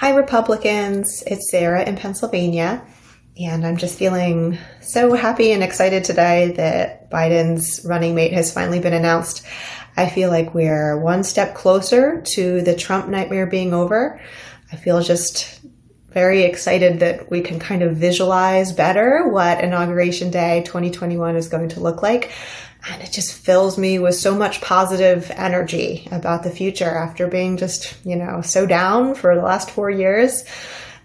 Hi, Republicans. It's Sarah in Pennsylvania. And I'm just feeling so happy and excited today that Biden's running mate has finally been announced. I feel like we're one step closer to the Trump nightmare being over. I feel just very excited that we can kind of visualize better what Inauguration Day 2021 is going to look like. And it just fills me with so much positive energy about the future after being just, you know, so down for the last four years.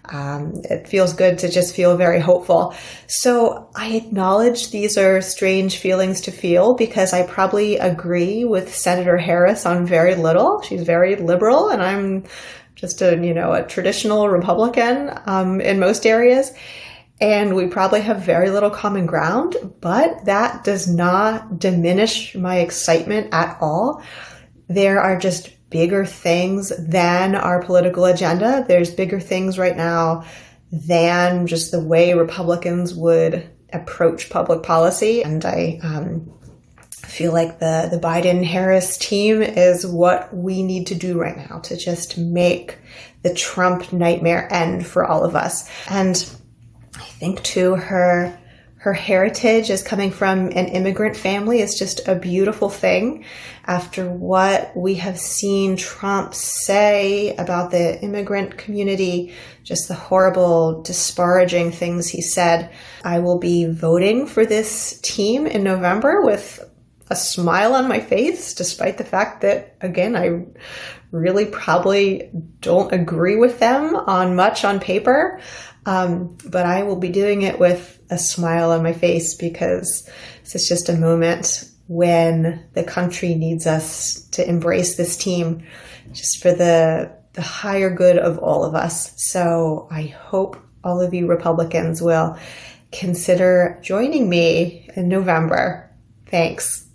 Um, it feels good to just feel very hopeful. So I acknowledge these are strange feelings to feel because I probably agree with Senator Harris on very little. She's very liberal and I'm just a, you know, a traditional Republican um, in most areas and we probably have very little common ground, but that does not diminish my excitement at all. There are just bigger things than our political agenda. There's bigger things right now than just the way Republicans would approach public policy. And I um, feel like the, the Biden Harris team is what we need to do right now to just make the Trump nightmare end for all of us. And I think too her her heritage as coming from an immigrant family is just a beautiful thing. After what we have seen Trump say about the immigrant community, just the horrible, disparaging things he said, I will be voting for this team in November with a smile on my face, despite the fact that, again, I really probably don't agree with them on much on paper. Um, but I will be doing it with a smile on my face because this is just a moment when the country needs us to embrace this team just for the, the higher good of all of us. So I hope all of you Republicans will consider joining me in November. Thanks.